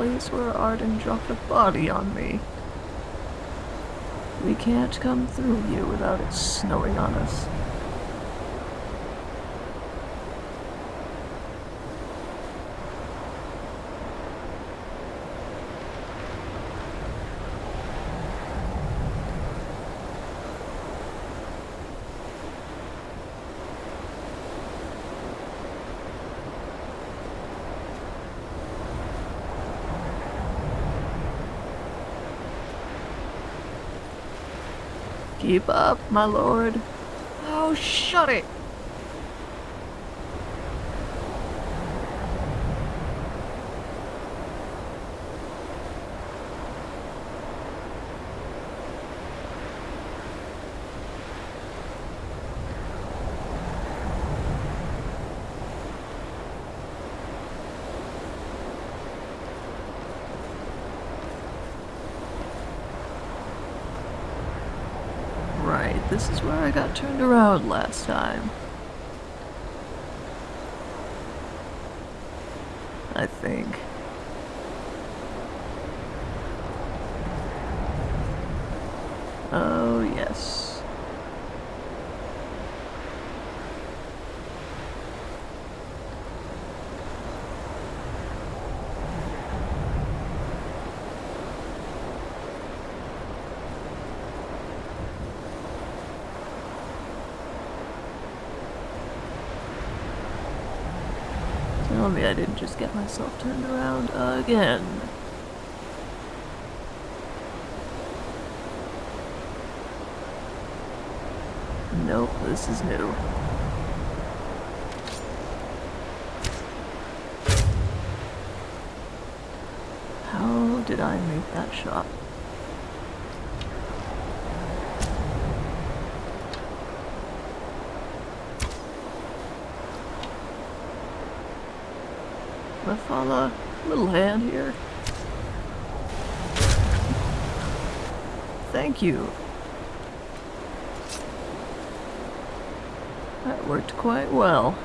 Place where Arden dropped a body on me. We can't come through here without it snowing on us. Keep up, my lord. Oh, shut it! Right, this is where I got turned around last time. I think. Oh, yes. Tell me I didn't just get myself turned around again. Nope, this is new. How did I make that shot? Mafala, little hand here. Thank you. That worked quite well.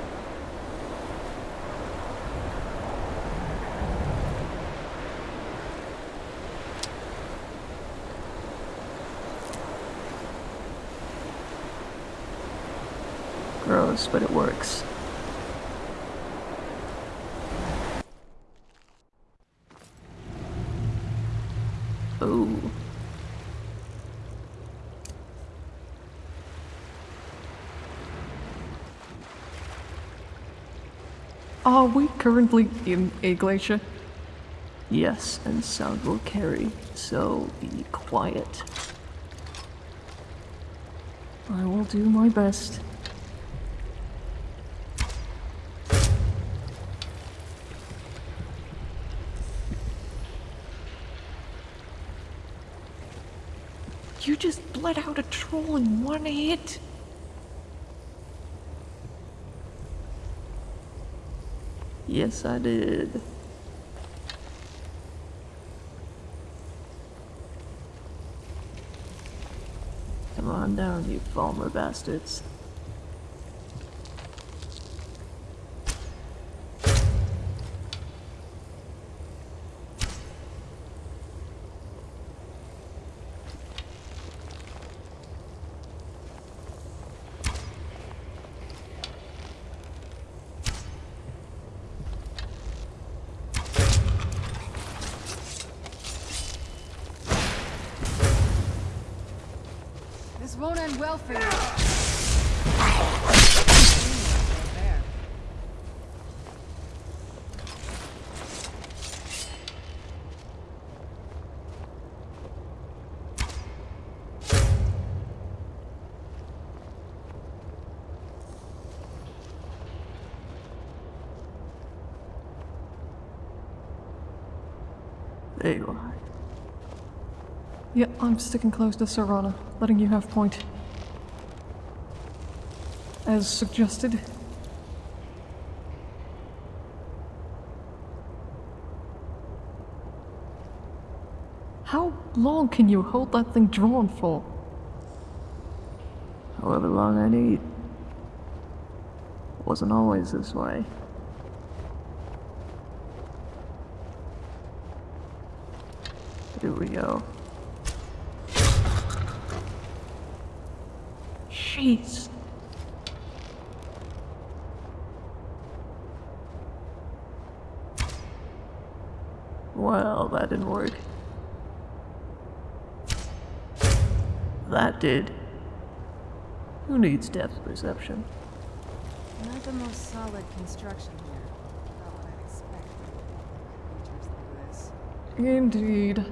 Gross, but it works. Oh. Are we currently in a glacier? Yes, and sound will carry, so be quiet. I will do my best. You just bled out a troll in one hit. Yes, I did. Come on down, you Falmer bastards. This won't end well for you. There. There you are. Yeah, I'm sticking close to Serana, letting you have point. As suggested. How long can you hold that thing drawn for? However long I need. Wasn't always this way. Here we go. Jeez. Well, that didn't work. That did. Who needs depth perception? Not the most solid construction here. Not what I'd expect from like this. Indeed.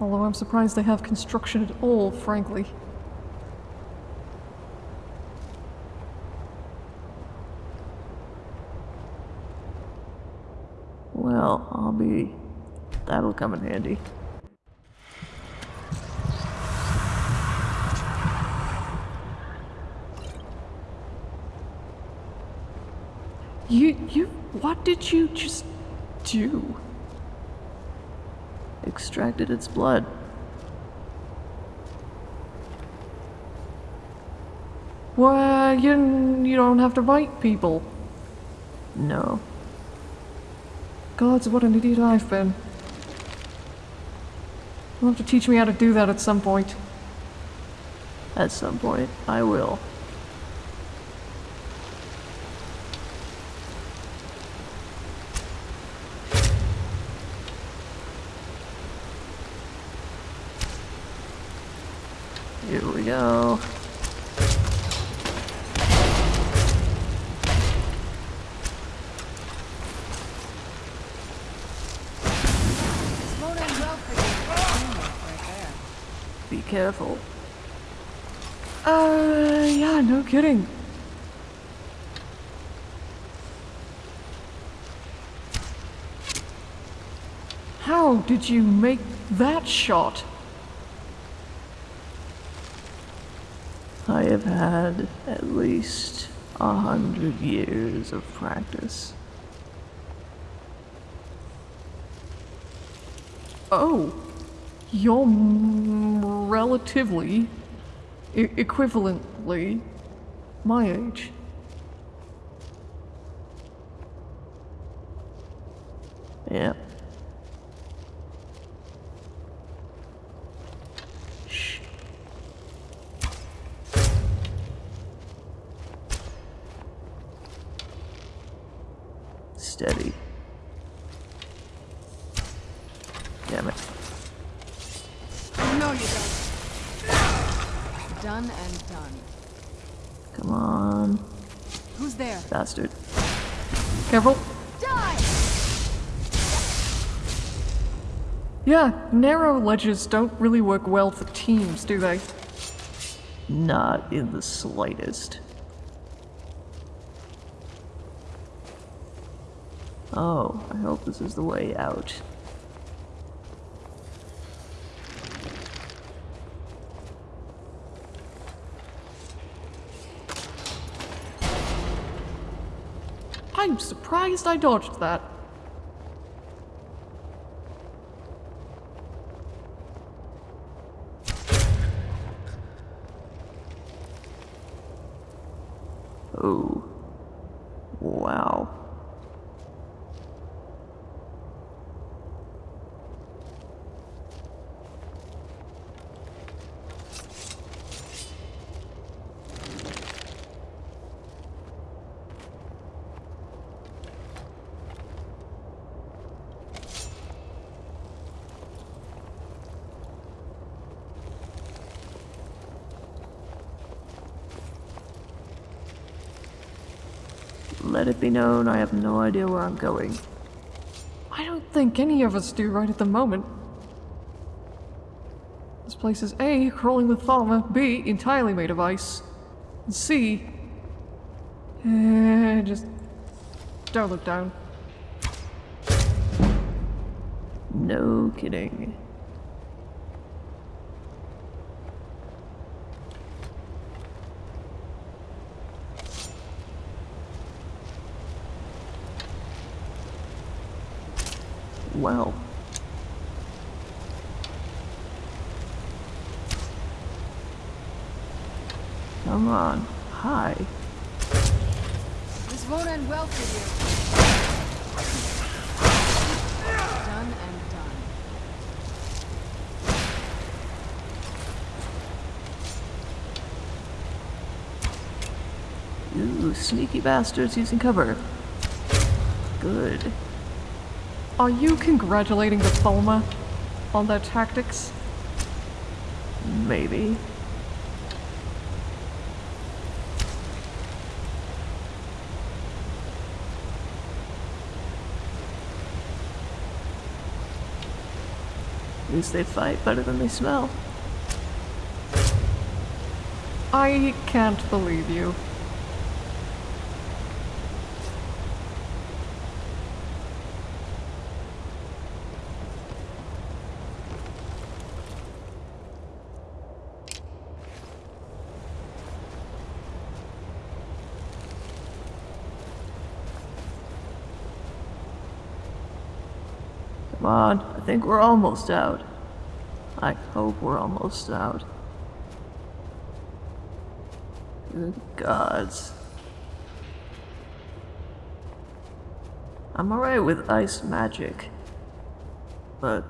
Although I'm surprised they have construction at all, frankly. Well, I'll be. That'll come in handy. You, you, what did you just do? Extracted its blood. Well, you, you don't have to bite people. No. Gods, what an idiot I've been. You'll have to teach me how to do that at some point. At some point, I will. Here we go. This won't end well for you. Teamwork right there. Be careful. Uh, yeah, no kidding. How did you make that shot? I have had at least a hundred years of practice. Oh, you're relatively, e- equivalently, my age. Yeah. Shh. Steady. Damn it. No, you don't. Done and done. Come on, Who's there? Bastard. Careful. Yeah, narrow ledges don't really work well for teams, do they? Not in the slightest. Oh, I hope this is the way out. I'm surprised I dodged that. Oh. Wow. Let it be known I have no idea where I'm going. I don't think any of us do right at the moment. This place is A, crawling with lava, B, entirely made of ice, and C, eh, just don't look down. No kidding. Well. Come on. Hi. This won't end well for you. Done and done. Ooh, sneaky bastards using cover. Good. Are you congratulating the Falmer on their tactics? Maybe. At least they fight better than they smell. I can't believe you. Come on, I think we're almost out. I hope we're almost out. Good gods. I'm alright with ice magic. But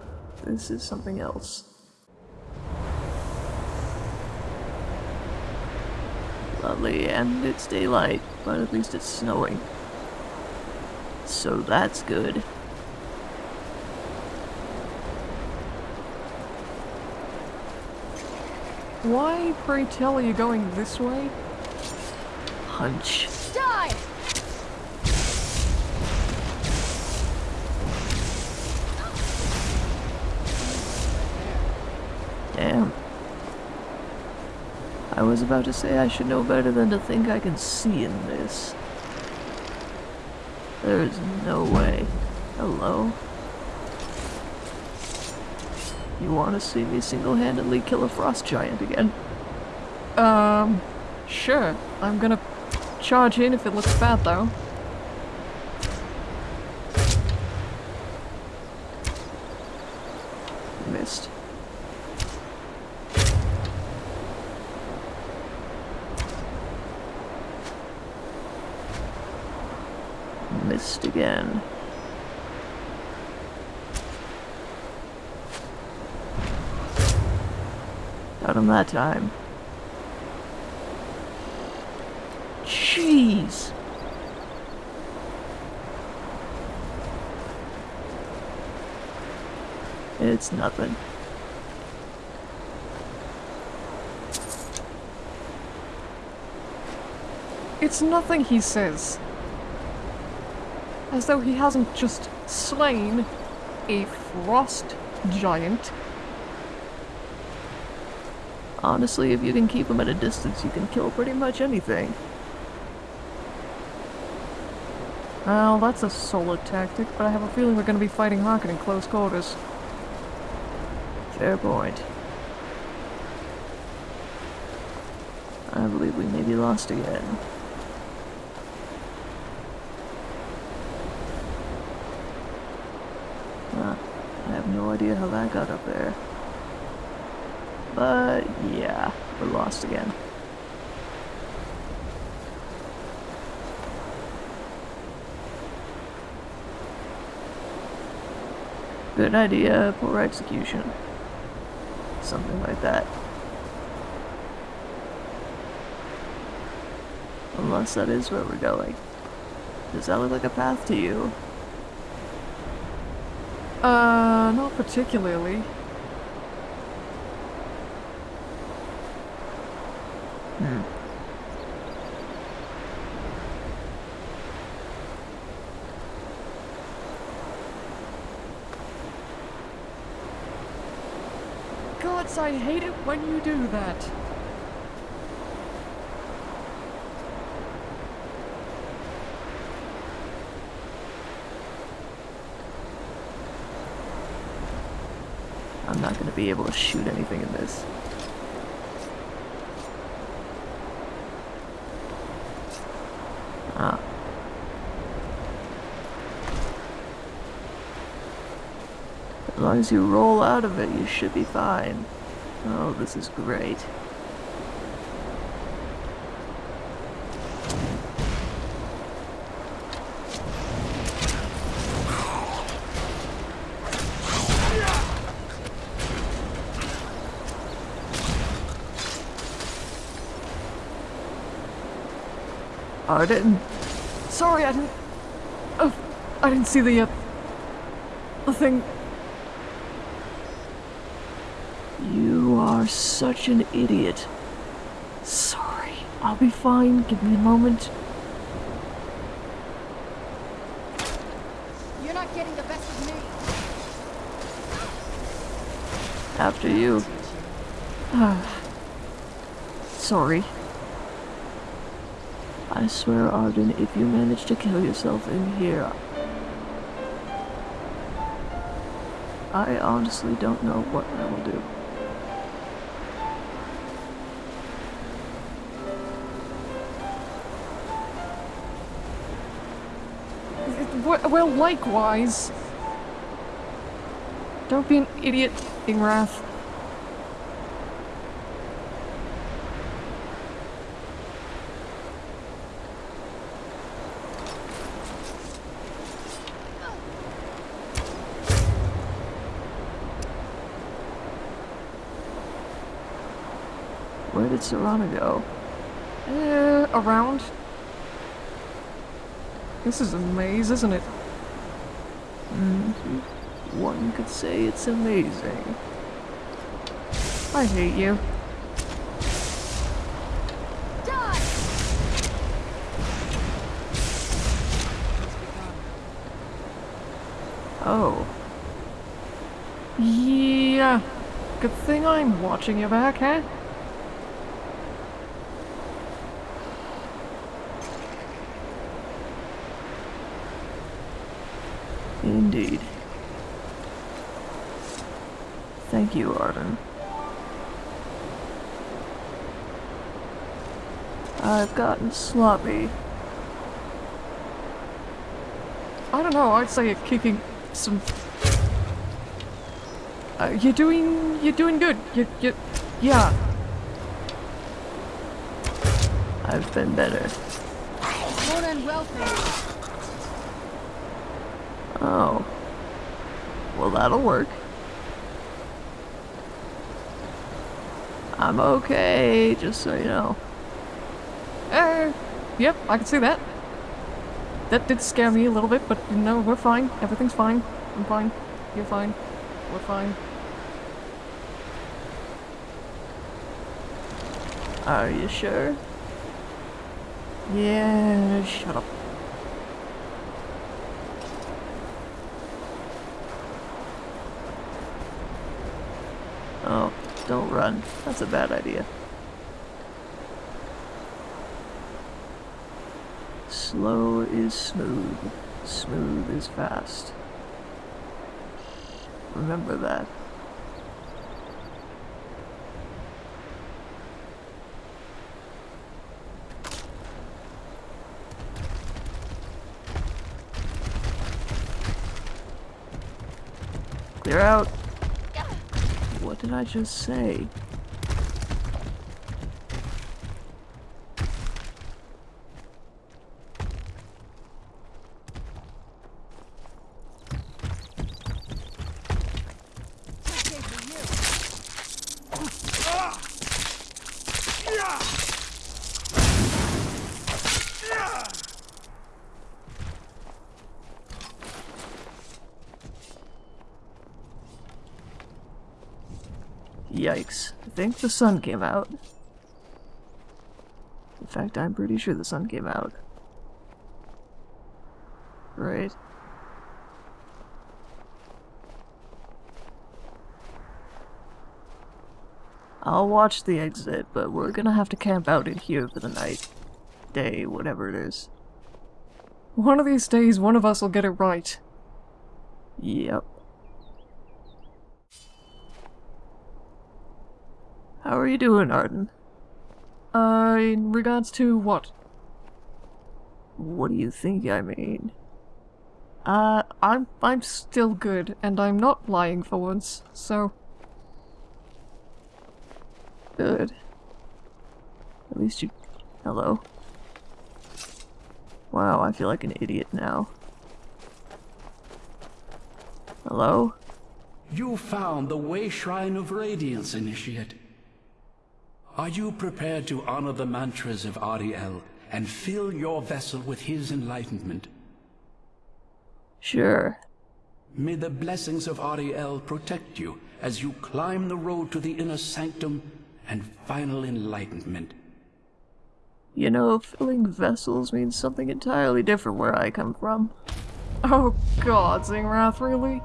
this is something else. Lovely, and it's daylight, but at least it's snowing. So that's good. Why, pray tell, are you going this way? Hunch. Die! Damn. I was about to say I should know better than to think I can see in this. There's no way. Hello? You want to see me single-handedly kill a frost giant again? Um, sure. I'm gonna charge in if it looks bad, though. Missed. Missed again. Got him that time. Jeez. It's nothing. It's nothing he says. As though he hasn't just slain a frost giant. Honestly, if you can keep them at a distance, you can kill pretty much anything. Well, that's a solid tactic, but I have a feeling we're gonna be fighting Harkon in close quarters. Fair point. I believe we may be lost again. Huh. I have no idea how that got up there. But yeah, we're lost again. Good idea, poor execution. Something like that. Unless that is where we're going. Does that look like a path to you? Uh, not particularly. Hmm. Gods, I hate it when you do that. I'm not gonna be able to shoot anything in this. Ah. As long as you roll out of it, you should be fine. Oh, this is great. I didn't. Sorry, I didn't. Oh, I didn't see the, uh, the thing. You are such an idiot. Sorry. I'll be fine. Give me a moment. You're not getting the best of me. After you. Sorry. I swear, Arden, if you manage to kill yourself in here, I honestly don't know what I will do. Well, likewise. Don't be an idiot, Ingrath. Where did Serana go? Uh, around. This is a maze, isn't it? One could say it's amazing. I hate you. Oh, Yeah. Good thing I'm watching your back, huh? indeed. You, Arden. I've gotten sloppy. I don't know, I'd say you're kicking some... Uh, you're doing... you're doing good. You, you, yeah. I've been better. Oh. Well, that'll work. I'm okay, just so you know. Uh, yep, I can see that. That did scare me a little bit, but you no, know, we're fine. Everything's fine. I'm fine. You're fine. We're fine. Are you sure? Yeah, shut up. Oh, don't run. That's a bad idea. Slow is smooth. Smooth is fast. Remember that. Clear out. Did I just say? Okay for you. Yikes. I think the sun came out. In fact, I'm pretty sure the sun came out. Right. I'll watch the exit, but we're gonna have to camp out in here for the night. Day, whatever it is. One of these days, one of us will get it right. Yep. Are you doing, Arden? Uh, in regards to what? What do you think I mean? Uh, I'm I'm still good, and I'm not lying for once. So Good. At least you... Hello. Wow, I feel like an idiot now. Hello? You found the Way Shrine of Radiance, Initiate. Are you prepared to honor the mantras of Auriel and fill your vessel with his enlightenment? Sure. May the blessings of Auriel protect you as you climb the road to the inner sanctum and final enlightenment. You know, filling vessels means something entirely different where I come from. Oh god, Zingrath, really?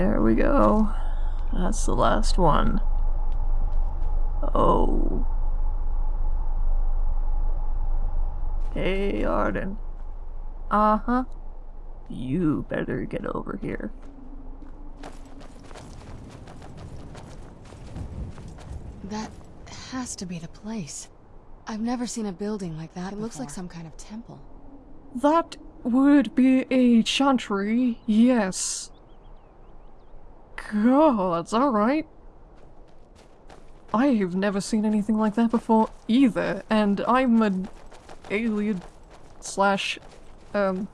There we go. That's the last one. Oh. Hey, Arden. Uh-huh. You better get over here. That has to be the place. I've never seen a building like that. It looks like some kind of temple. That would be a chantry, yes. God, alright. I have never seen anything like that before either, and I'm an alien slash, um...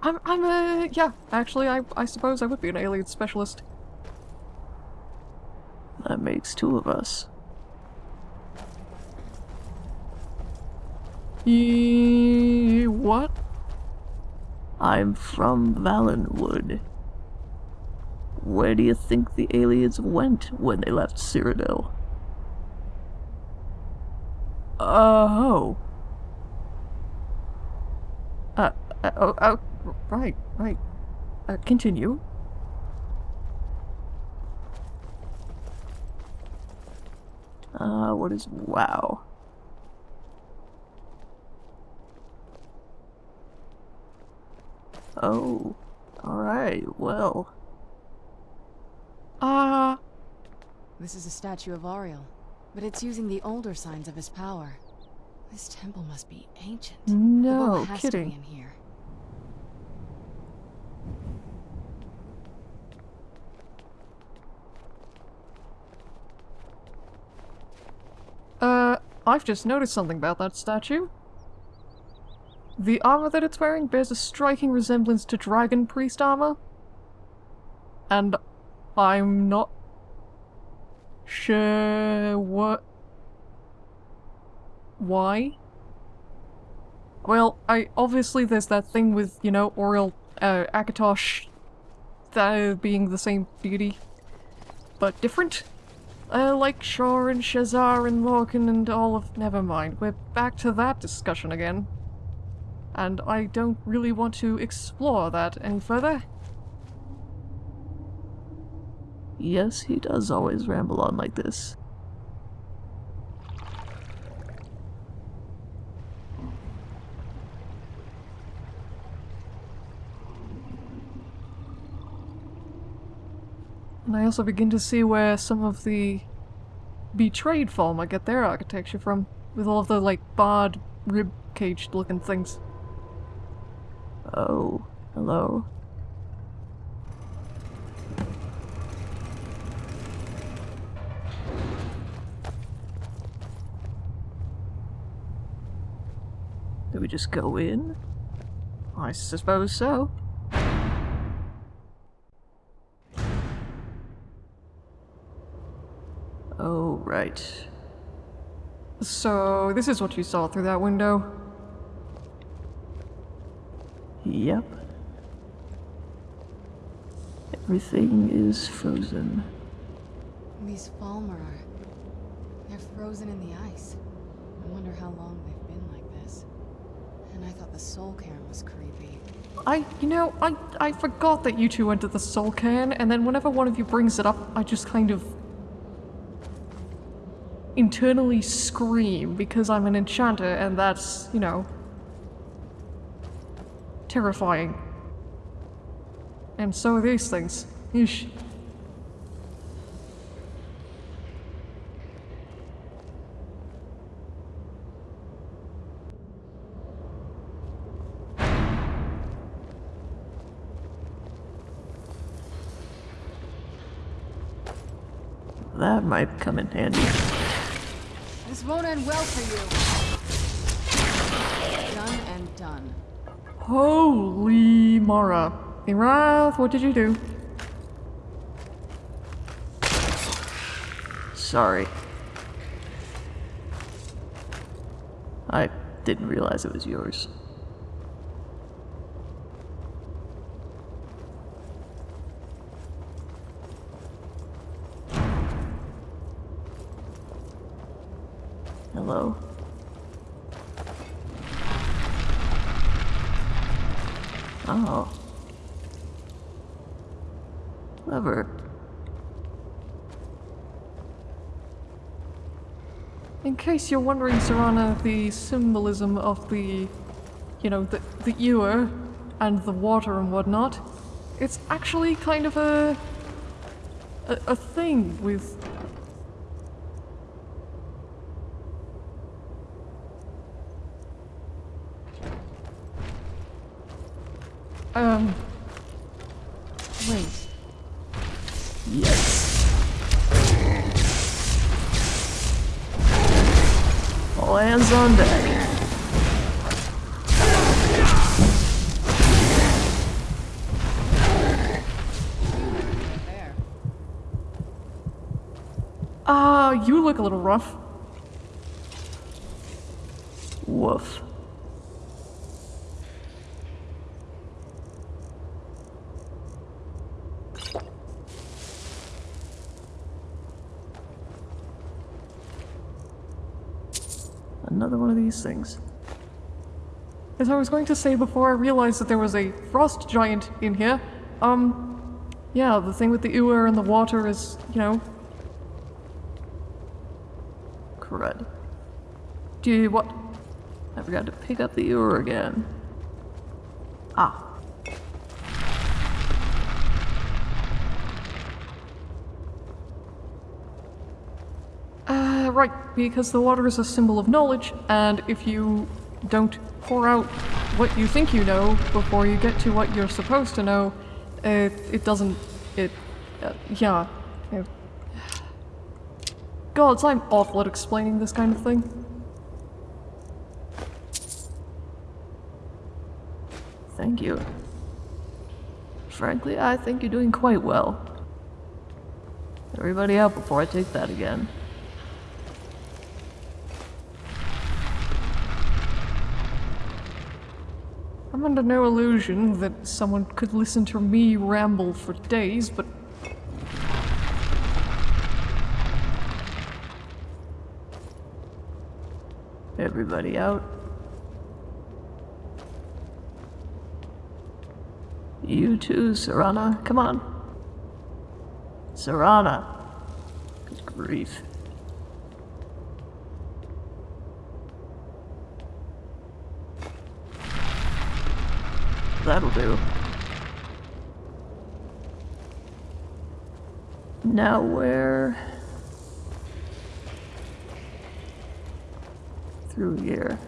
I'm, I'm a, yeah, actually I, I suppose I would be an Ayleid specialist. That makes two of us. E what? I'm from Valenwood. Where do you think the Ayleids went when they left Cyrodiil? Oh. Uh, uh, oh, oh, right, right. Uh, continue. Ah, what is wow? Oh, alright, well. Uh, This is a statue of Auriel, but it's using the older signs of his power. This temple must be ancient. no to kidding. in here. Uh, I've just noticed something about that statue. The armor that it's wearing bears a striking resemblance to Dragon Priest armor. And I'm not sure what... Why? Well, I obviously there's that thing with, you know, Auriel, uh, Akatosh, that being the same deity, but different. Uh, like Shor and Shezarr and Lorkhan and all of- never mind, we're back to that discussion again. And I don't really want to explore that any further. Yes, he does always ramble on like this. And I also begin to see where some of the betrayed Falmer get their architecture from, with all of the, like, barred, rib-caged looking things. Oh, hello. Just go in? I suppose so. Oh, right. So, this is what you saw through that window. Yep. Everything is frozen. These Falmer are... They're frozen in the ice. I wonder how long they've been. And I thought the soul cairn was creepy. I, you know, I, I forgot that you two went to the Soul Cairn, and then whenever one of you brings it up, I just kind of... internally scream because I'm an enchanter and that's, you know, terrifying. And so are these things. Yeesh. That might come in handy. This won't end well for you. Done and done. Holy Mara. Wrath, what did you do? Sorry. I didn't realize it was yours. Hello? Oh. Clever. In case you're wondering, Serana, the symbolism of the, you know, the, the ewer and the water and whatnot, it's actually kind of a, a, a thing with Um. Wait. Yes. All hands on deck. There. Ah, you look a little rough. Woof. Another one of these things. As I was going to say before I realized that there was a frost giant in here, um, yeah, the thing with the ewer and the water is, you know, Crud. do you, what? I forgot to pick up the ewer again. Ah. Uh, right, because the water is a symbol of knowledge, and if you don't pour out what you think you know before you get to what you're supposed to know, it, it doesn't, it, uh, yeah. It- Gods, I'm awful at explaining this kind of thing. Thank you. Frankly, I think you're doing quite well. Everybody out before I take that again. I'm under no illusion that someone could listen to me ramble for days, but Everybody out. You too, Serana. Come on. Serana. Good grief. That'll do. Now where? Through here.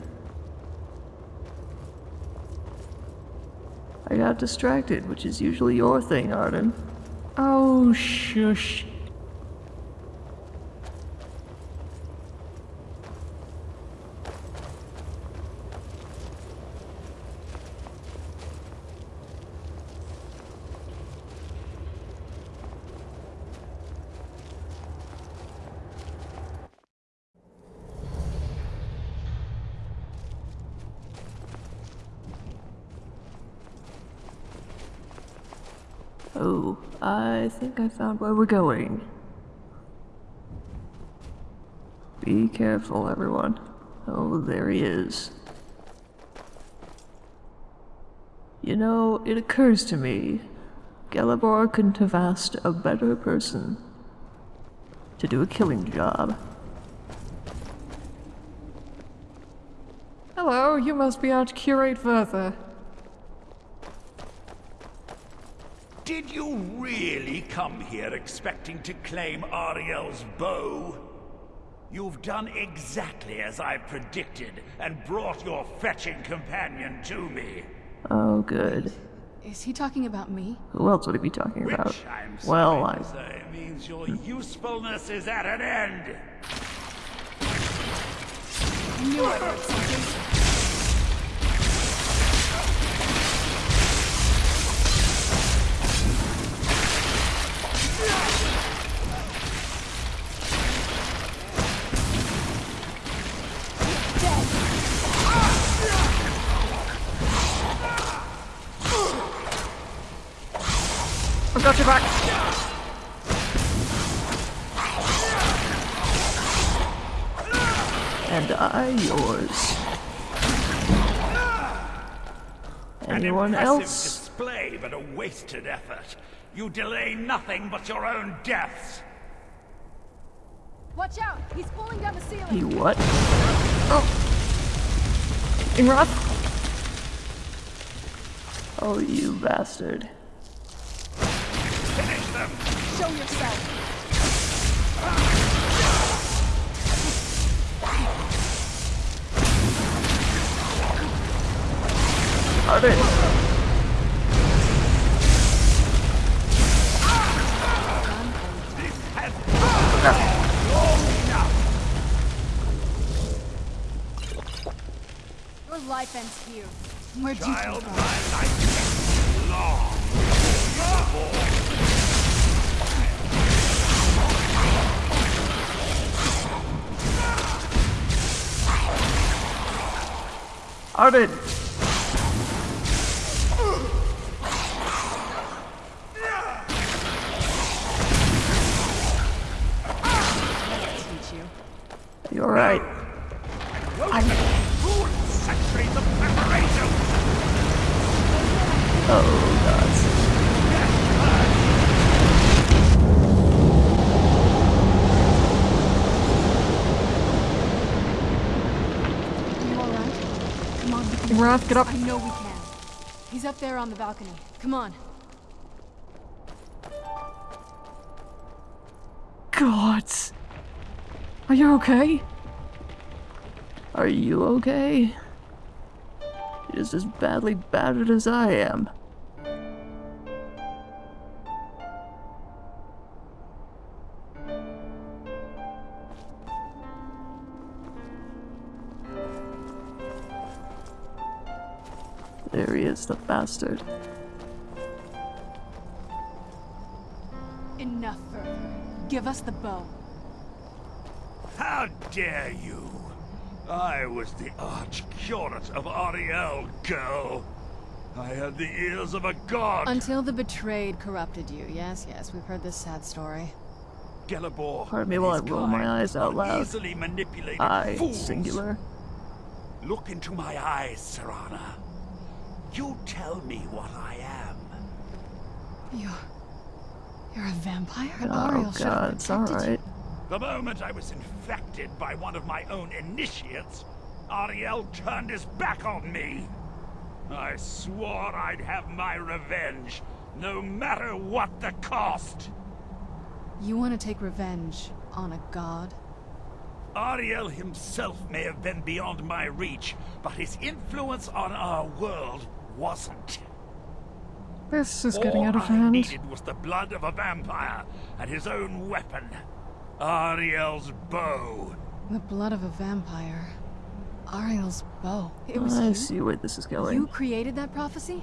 I got distracted, which is usually your thing, Arden. oh shush. think I found where we're going. Be careful, everyone. Oh, there he is. You know, it occurs to me, Gelebor couldn't have asked a better person to do a killing job. Hello, you must be Arch-Curate Vyrthur. Did you really come here expecting to claim Auriel's bow? You've done exactly as I predicted and brought your fetching companion to me. Oh, good. Is he talking about me? Who else would he be talking Which, about? I'm Well, I. to say, means your hmm. usefulness is at an end. I knew I heard something. I've got your back. And I yours. Anyone impressive else? display, but a wasted effort. You delay nothing but your own deaths. Watch out! He's pulling down the ceiling! You what? Oh. Ingrath? Oh, you bastard. Finish them! Show yourself! Arden! Has long enough! Your life ends here. Where'd you Child, my life is long. Arden! Teach you. You alright? Fool centuries of preparation! Oh, gods. Are you alright? Come on, we can Ingrath, get up. I know we can. He's up there on the balcony. Come on. Gods. Are you okay? Are you okay? You're just as badly battered as I am. There the bastard. Enough further. Give us the bow. How dare you! I was the arch-curate of Auriel, girl. I had the ears of a god. Until the betrayed corrupted you. Yes, yes, we've heard this sad story. Gelebor. Pardon me while I his roll my eyes out loud. Easily manipulated I, fools. singular. Look into my eyes, Serana. You tell me what I am. You're... You're a vampire? Oh Auriel should god, it's alright. The moment I was infected by one of my own initiates, Auriel turned his back on me. I swore I'd have my revenge, no matter what the cost. You want to take revenge on a god? Auriel himself may have been beyond my reach, but his influence on our world wasn't. This is getting All out of hand. All I hand. needed was the blood of a vampire and his own weapon, Auriel's bow. The blood of a vampire. Auriel's bow. It was I you? see where this is going. You created that prophecy?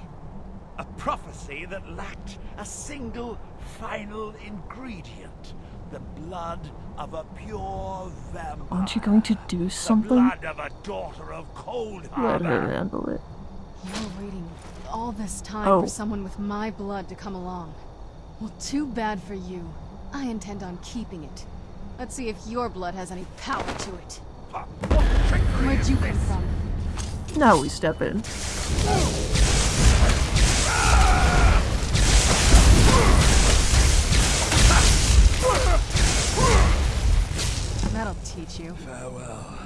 A prophecy that lacked a single final ingredient. The blood of a pure vampire. Aren't you going to do The something? blood of a daughter of Cold Let her handle it. You're waiting all this time Oh. for someone with my blood to come along. Well, too bad for you. I intend on keeping it. Let's see if your blood has any power to it. What trickery Where'd you come from? Now we step in. That'll teach you. Farewell,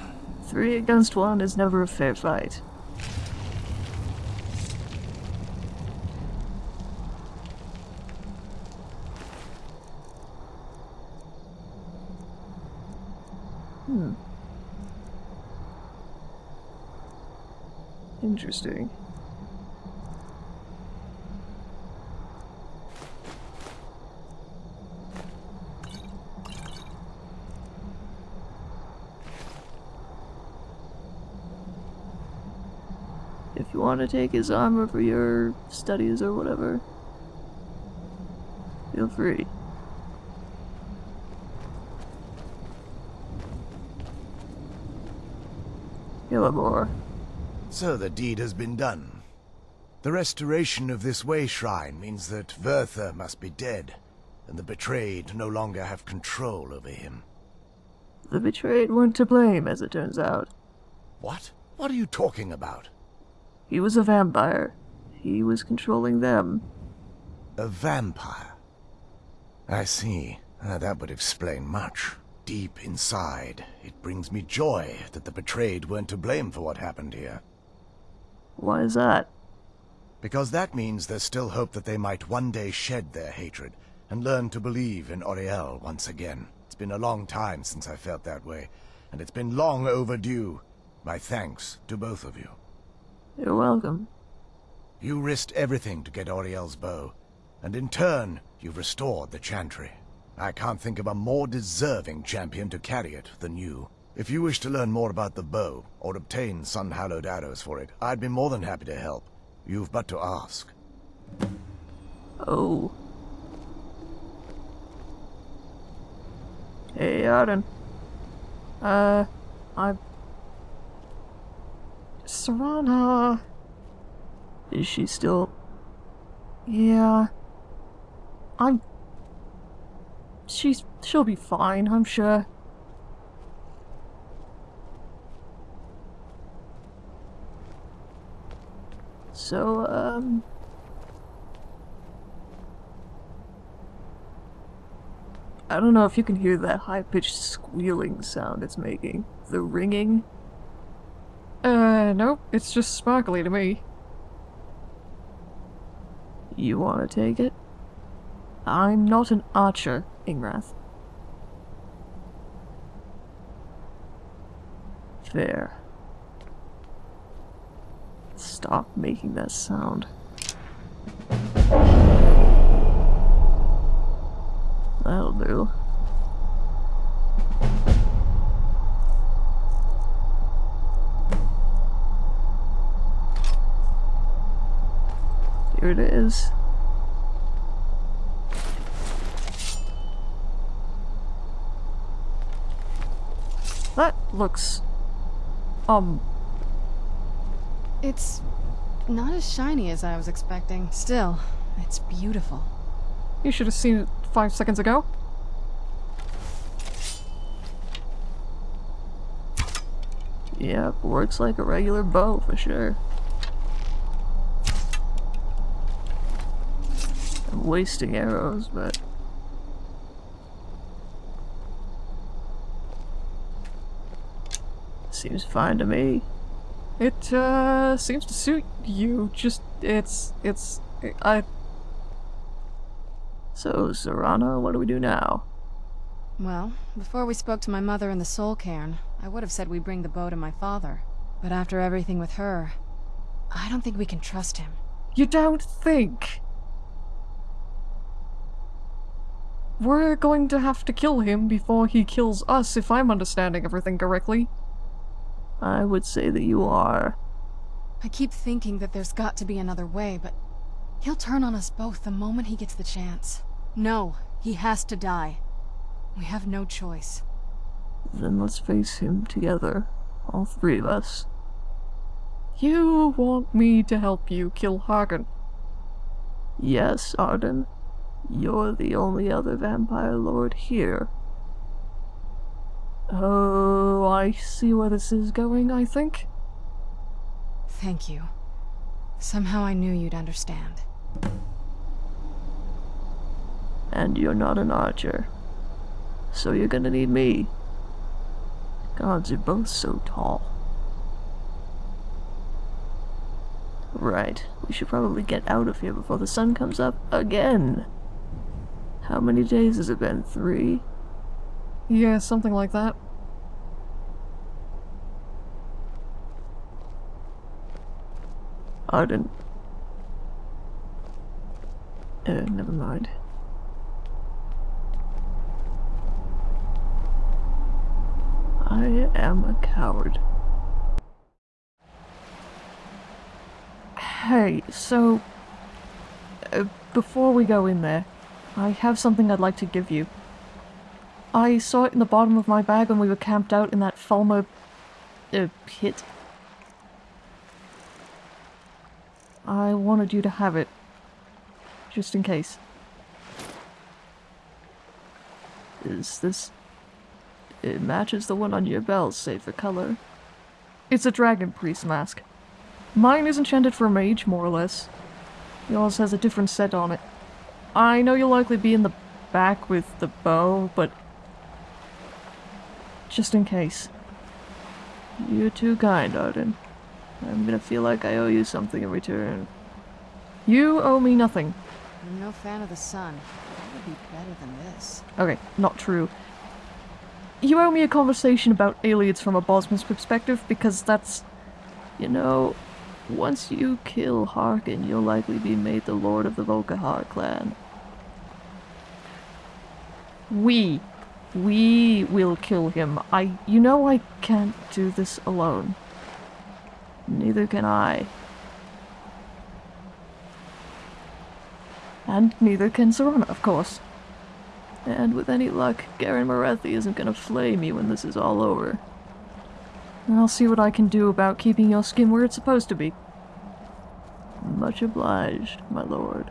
Three against one is never a fair fight. Hmm. Interesting. If you want to take his armor for your studies or whatever, feel free. Killamore. So the deed has been done. The restoration of this way shrine means that Vyrthur must be dead, and the betrayed no longer have control over him. The betrayed weren't to blame, as it turns out. What? What are you talking about? He was a vampire. He was controlling them. A vampire? I see. Ah, that would explain much. Deep inside, it brings me joy that the betrayed weren't to blame for what happened here. Why is that? Because that means there's still hope that they might one day shed their hatred and learn to believe in Auriel once again. It's been a long time since I felt that way, and it's been long overdue. My thanks to both of you. You're welcome. You risked everything to get Auriel's bow, and in turn, you've restored the Chantry. I can't think of a more deserving champion to carry it than you. If you wish to learn more about the bow, or obtain sun-hallowed arrows for it, I'd be more than happy to help. You've but to ask. Oh. Hey, Arden. Uh, I... Serana. Is she still... Yeah. I'm. She's. She'll be fine, I'm sure. So, um... I don't know if you can hear that high-pitched squealing sound it's making. The ringing. Uh, nope. It's just sparkly to me. You want to take it? I'm not an archer, Ingrath. Fair. Stop making that sound. That'll do. Here it is. That looks. Um. It's not as shiny as I was expecting. Still, it's beautiful. You should have seen it five seconds ago. Yep, works like a regular bow for sure. I'm wasting arrows, but seems fine to me. It, uh, seems to suit you. Just, it's, it's, I, So, Serana, what do we do now? Well, before we spoke to my mother in the soul cairn, I would have said we bring the bow to my father. But after everything with her, I don't think we can trust him. you don't think. We're going to have to kill him before he kills us, if I'm understanding everything correctly. I would say that you are. I keep thinking that there's got to be another way, but he'll turn on us both the moment he gets the chance. No, he has to die. We have no choice. Then let's face him together. All three of us. You want me to help you kill Hagen. Yes, Arden. You're the only other vampire lord here. Oh, I see where this is going, I think. Thank you. Somehow I knew you'd understand. And you're not an archer. So you're gonna need me. Gods, you're both so tall. Right, we should probably get out of here before the sun comes up again. How many days has it been? Three? Yeah, something like that. Arden. Uh, never mind. I am a coward. Hey, so... Uh, before we go in there, I have something I'd like to give you. I saw it in the bottom of my bag when we were camped out in that Falmer... Uh, pit. I wanted you to have it. Just in case. Is this... It matches the one on your belt, save for color. It's a dragon priest mask. Mine is enchanted for a mage, more or less. Yours has a different set on it. I know you'll likely be in the back with the bow, but... Just in case. You're too kind, Arden. I'm gonna feel like I owe you something in return. You owe me nothing. I'm no fan of the sun. That would be better than this. Okay, not true. You owe me a conversation about aliens from a Bosmer's perspective, because that's... You know, once you kill Harkon, you'll likely be made the lord of the Volkihar clan. We. We will kill him. I... You know I can't do this alone. Neither can I. And neither can Serana, of course. And with any luck, Garan Marethi isn't gonna flay me when this is all over. I'll see what I can do about keeping your skin where it's supposed to be. Much obliged, my lord.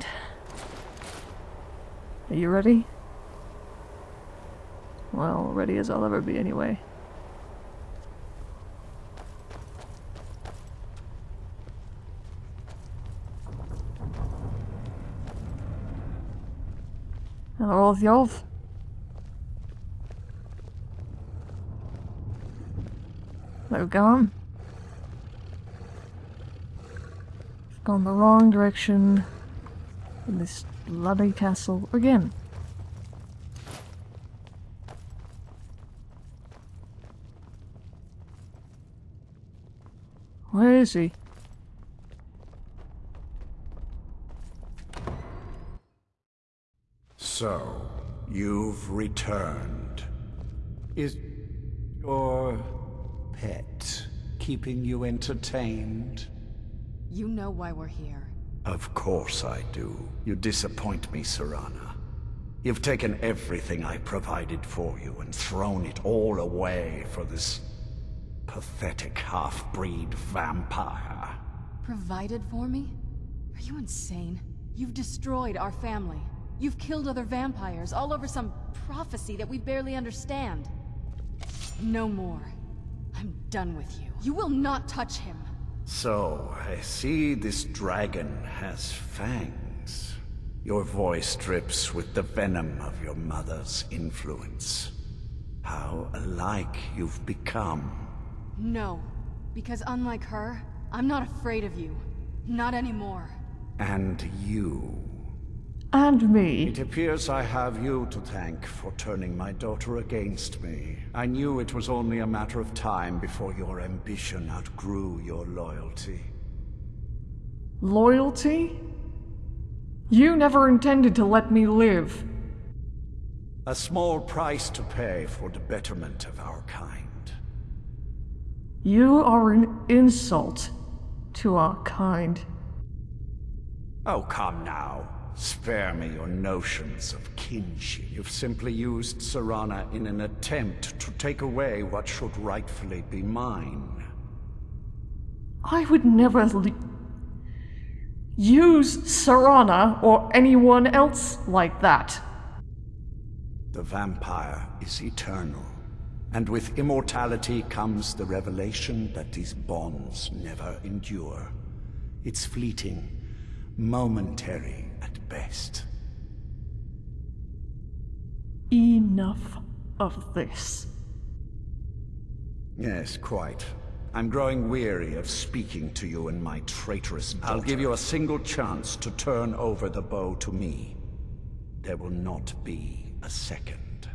Are you ready? Well, ready as I'll ever be anyway. All Jolf. They've gone. Gone the wrong direction in this bloody castle again. Where is he? So, you've returned. Is your pet keeping you entertained? You know why we're here. Of course I do. You disappoint me, Serana. You've taken everything I provided for you and thrown it all away for this pathetic half-breed vampire. Provided for me? Are you insane? You've destroyed our family. You've killed other vampires, all over some prophecy that we barely understand. No more. I'm done with you. You will not touch him. So, I see this dragon has fangs. Your voice drips with the venom of your mother's influence. How alike you've become. No. Because unlike her, I'm not afraid of you. Not anymore. And you. And me. It appears I have you to thank for turning my daughter against me. I knew it was only a matter of time before your ambition outgrew your loyalty. Loyalty? You never intended to let me live. A small price to pay for the betterment of our kind. You are an insult to our kind. Oh, come now. Spare me your notions of kinship. You've simply used Serana in an attempt to take away what should rightfully be mine. I would never use Serana or anyone else like that. The vampire is eternal. And with immortality comes the revelation that these bonds never endure. It's fleeting, momentary at best. Enough of this. Yes, quite. I'm growing weary of speaking to you and my traitorous daughter. I'll give you a single chance to turn over the bow to me. There will not be a second.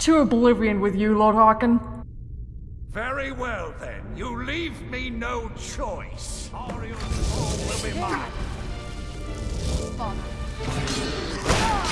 To oblivion with you, Lord Harkon. Very well then, you leave me no choice. Auriel's soul will be mine. Father. I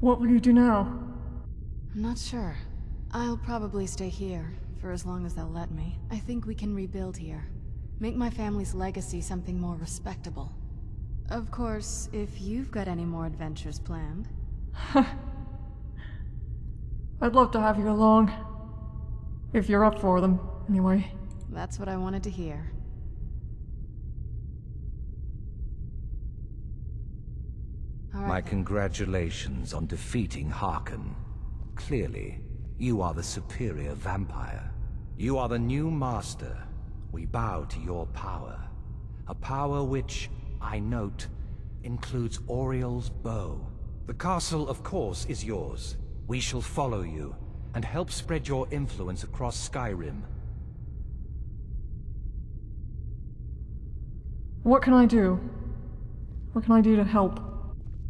What will you do now? I'm not sure. I'll probably stay here, for as long as they'll let me. I think we can rebuild here. Make my family's legacy something more respectable. Of course, if you've got any more adventures planned. I'd love to have you along. If you're up for them, anyway. That's what I wanted to hear. My congratulations on defeating Harkon. Clearly, you are the superior vampire. You are the new master. We bow to your power. A power which, I note, includes Auriel's bow. The castle, of course, is yours. We shall follow you, and help spread your influence across Skyrim. What can I do? What can I do to help?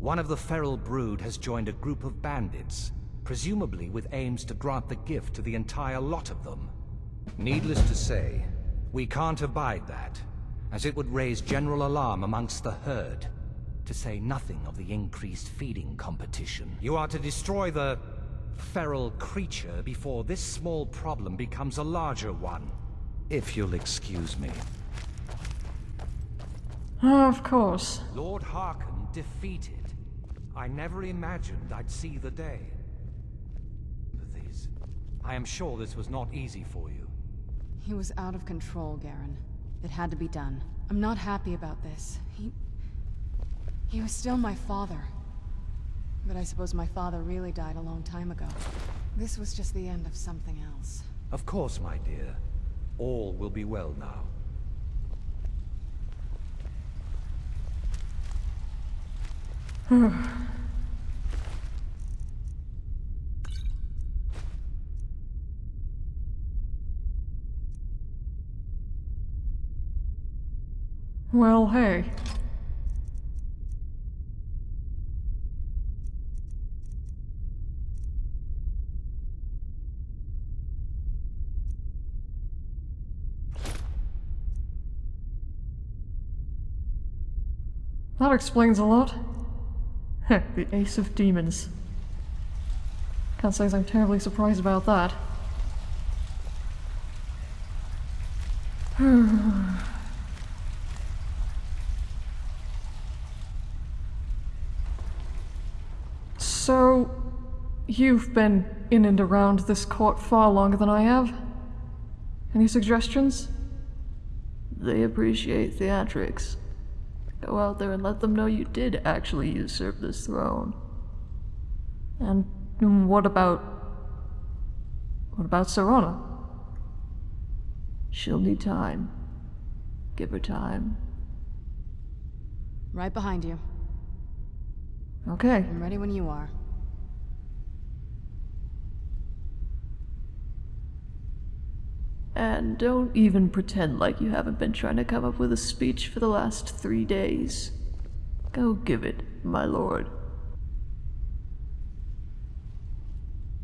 One of the feral brood has joined a group of bandits, presumably with aims to grant the gift to the entire lot of them. Needless to say, we can't abide that, as it would raise general alarm amongst the herd, to say nothing of the increased feeding competition. You are to destroy the feral creature before this small problem becomes a larger one, if you'll excuse me. Oh, of course. Lord Harkon defeated. I never imagined I'd see the day. But These... I am sure this was not easy for you. He was out of control, Garan. It had to be done. I'm not happy about this. He... He was still my father. But I suppose my father really died a long time ago. This was just the end of something else. Of course, my dear. All will be well now. well, hey. That explains a lot. The Ace of Demons. Can't say I'm terribly surprised about that. so, you've been in and around this court far longer than I have. Any suggestions? They appreciate theatrics. Go out there and let them know you did actually usurp this throne. And what about... What about Serana? She'll need time. Give her time. Right behind you. Okay. I'm ready when you are. And don't even pretend like you haven't been trying to come up with a speech for the last three days. Go give it, my lord.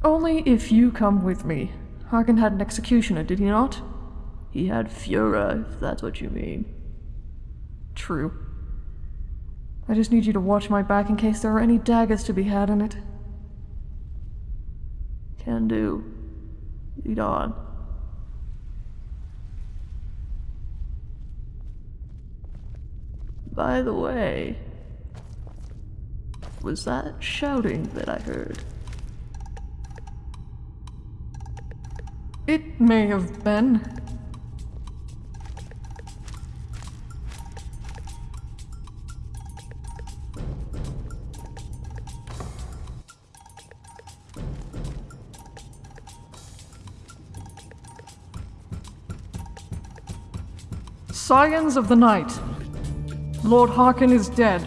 Only if you come with me. Harkon had an executioner, did he not? He had Fura, if that's what you mean. True. I just need you to watch my back in case there are any daggers to be had in it. Can do. Lead on. By the way, was that shouting that I heard? It may have been. Scions of the Night. Lord Harkon is dead.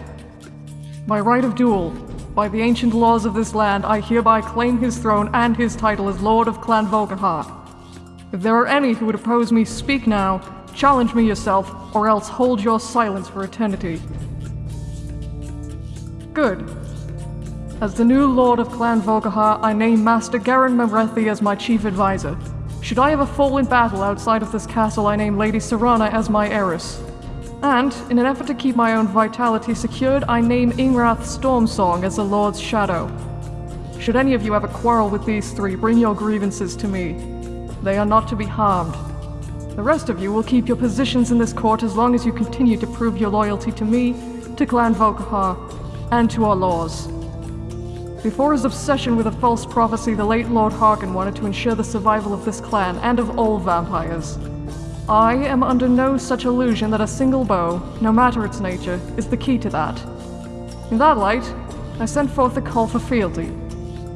By right of duel, by the ancient laws of this land, I hereby claim his throne and his title as Lord of Clan Volkihar. If there are any who would oppose me, speak now, challenge me yourself, or else hold your silence for eternity. Good. As the new Lord of Clan Volkihar, I name Master Garan Marethi as my chief advisor. Should I ever fall in battle outside of this castle, I name Lady Serana as my heiress. And, in an effort to keep my own vitality secured, I name Ingrath Stormsong as the Lord's Shadow. Should any of you have a quarrel with these three, bring your grievances to me. They are not to be harmed. The rest of you will keep your positions in this court as long as you continue to prove your loyalty to me, to Clan Volkihar, and to our laws. Before his obsession with a false prophecy, the late Lord Harkon wanted to ensure the survival of this clan and of all vampires. I am under no such illusion that a single bow, no matter its nature, is the key to that. In that light, I send forth a call for fealty.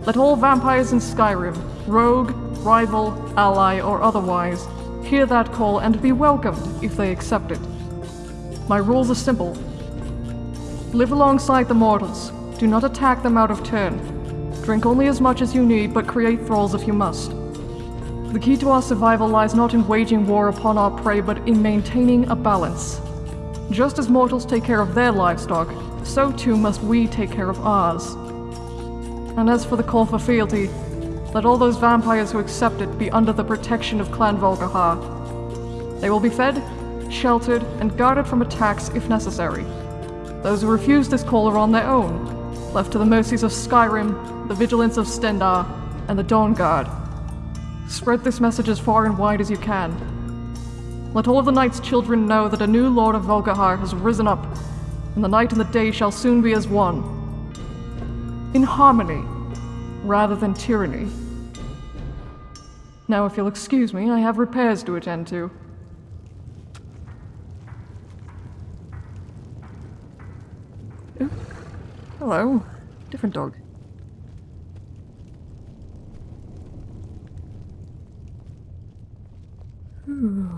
Let all vampires in Skyrim, rogue, rival, ally, or otherwise, hear that call and be welcomed if they accept it. My rules are simple. Live alongside the mortals. Do not attack them out of turn. Drink only as much as you need, but create thralls if you must. The key to our survival lies not in waging war upon our prey, but in maintaining a balance. Just as mortals take care of their livestock, so too must we take care of ours. And as for the call for fealty, let all those vampires who accept it be under the protection of Clan Volkihar. They will be fed, sheltered, and guarded from attacks if necessary. Those who refuse this call are on their own, left to the mercies of Skyrim, the vigilance of Stendarr, and the Dawn Guard. Spread this message as far and wide as you can. Let all of the Night's children know that a new Lord of Volkihar has risen up, and the night and the day shall soon be as one. In harmony, rather than tyranny. Now, if you'll excuse me, I have repairs to attend to. Hello. Different dog. Ooh.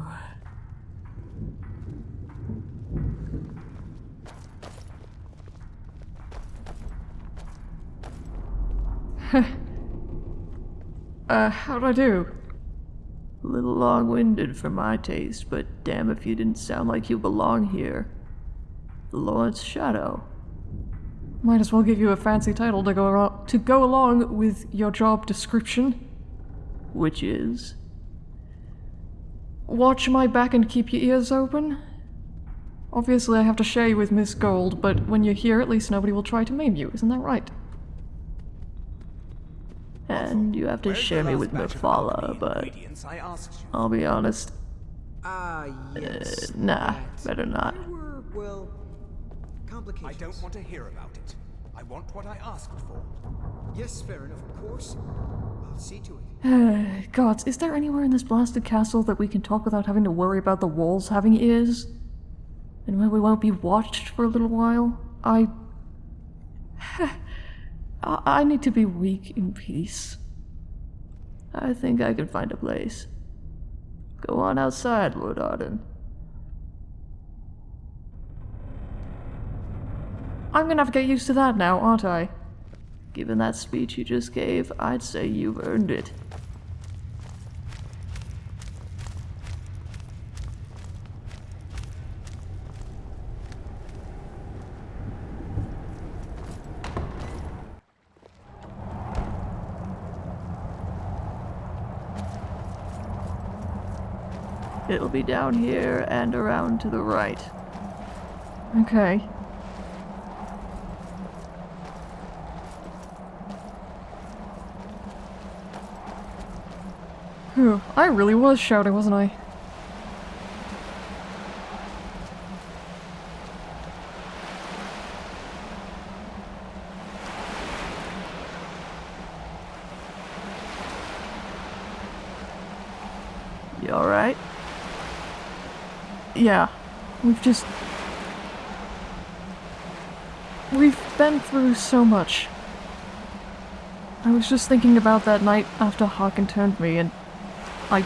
Uh, how'd I do? A little long-winded for my taste, but damn if you didn't sound like you belong here. The Lord's Shadow. Might as well give you a fancy title to go to go along with your job description. Which is? Watch my back and keep your ears open. Obviously, I have to share you with Miss Gold, but when you're here, at least nobody will try to maim you. Isn't that right? And you have to share me with Mephala, but I'll be honest. Ah, yes. Uh, nah, better not. Were, well, complications. I don't want to hear about it. I want what I asked for. Yes, fair Farron, of course. I'll see to it. Gods, is there anywhere in this blasted castle that we can talk without having to worry about the walls having ears? And where we won't be watched for a little while? I... I I need to be weak in peace. I think I can find a place. Go on outside, Lord Arden. I'm gonna have to get used to that now, aren't I? Given that speech you just gave, I'd say you've earned it. It'll be down here and around to the right. Okay. Whew, I really was shouting, wasn't I? You alright? Yeah. We've just... We've been through so much. I was just thinking about that night after Harkon turned me, and I...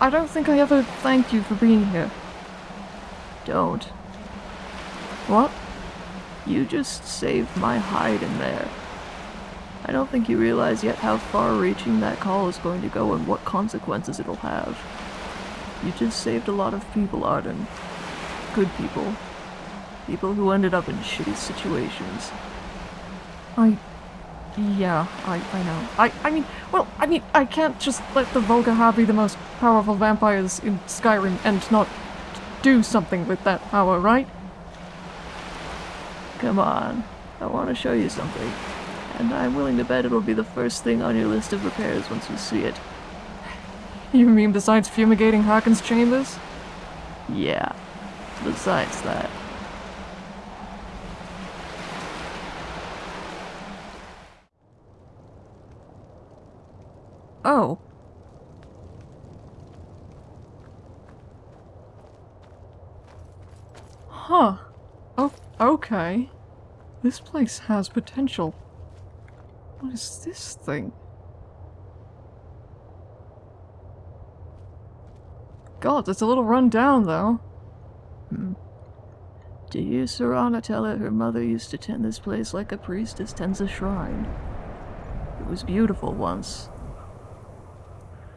I don't think I ever thanked you for being here. Don't. What? You just saved my hide in there. I don't think you realize yet how far-reaching that call is going to go and what consequences it'll have. You just saved a lot of people, Arden. Good people. People who ended up in shitty situations. I... Yeah, I, I know. I, I mean, well, I mean, I can't just let the Volkihar be the most powerful vampires in Skyrim and not do something with that power, right? Come on. I want to show you something. And I'm willing to bet it'll be the first thing on your list of repairs once you see it. You mean besides fumigating Harkon's chambers? Yeah. Besides that. Oh. Huh. Oh, okay. This place has potential. What is this thing? God, it's a little run down, though. Do you, Serana tell her her mother used to tend this place like a priestess tends a shrine. It was beautiful once.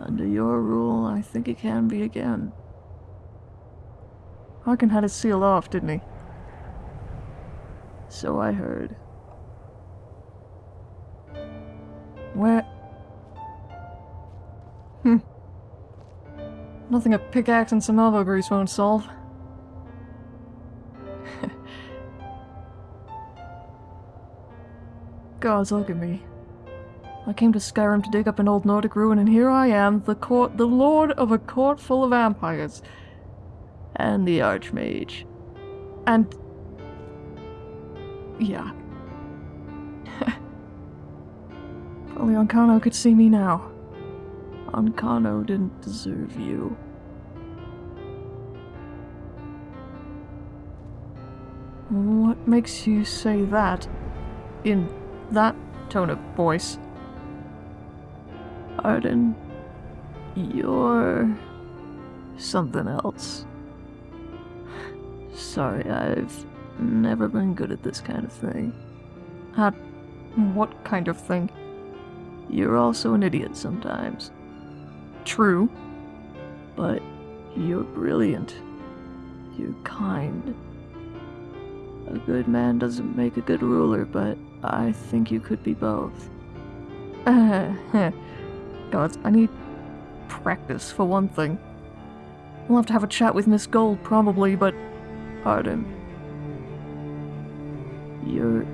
Under your rule, I think it can be again. Harkon had it sealed off, didn't he? So I heard. Where? Hmm. Nothing a pickaxe and some elbow grease won't solve. Gods, look at me. I came to Skyrim to dig up an old Nordic ruin, and here I am, the court, the lord of a court full of vampires. And the Archmage. And... Yeah. only Ancano could see me now. Ancano didn't deserve you. What makes you say that? In that tone of voice? Arden, you're something else. Sorry, I've never been good at this kind of thing. At what kind of thing? You're also an idiot sometimes. True. But you're brilliant. You're kind. A good man doesn't make a good ruler, but I think you could be both. Uh, God, I need practice for one thing. We'll have to have a chat with Miss Gold, probably, but... Pardon. You're...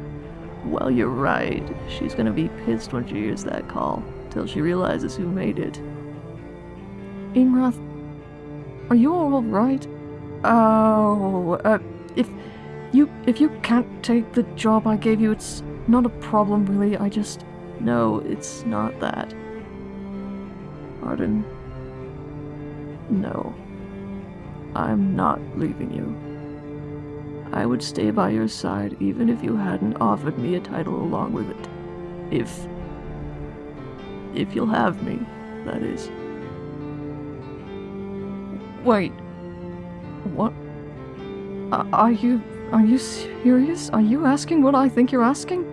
Well, you're right. She's gonna be pissed when she hears that call, till she realizes who made it. Ingrath, are you alright? Oh, uh, if you if you can't take the job I gave you, it's not a problem, really. I just... No, it's not that. Arden. No. I'm not leaving you. I would stay by your side even if you hadn't offered me a title along with it. If... If you'll have me, that is. Wait. What? Are you... Are you serious? Are you asking what I think you're asking?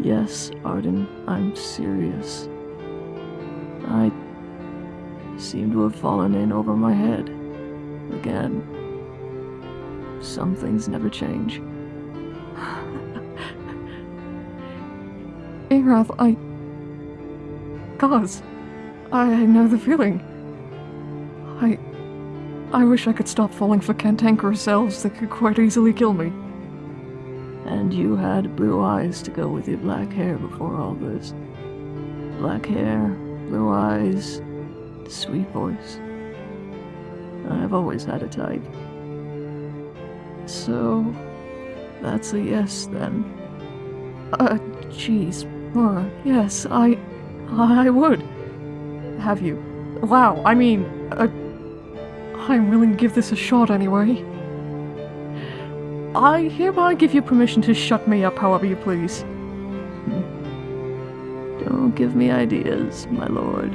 Yes, Arden, I'm serious. I seem to have fallen in over my head. Again. Some things never change. Ingrath, I... Gods, I know the feeling. I... Wish I could stop falling for cantankerous elves that could quite easily kill me. And you had blue eyes to go with your black hair before all this. Black hair, blue eyes, sweet voice. I've always had a type. So, that's a yes then. Uh, jeez. Uh, yes, I... I would. Have you? Wow, I mean, I'm willing to give this a shot anyway. I hereby give you permission to shut me up however you please. Hmm. Don't give me ideas, my lord.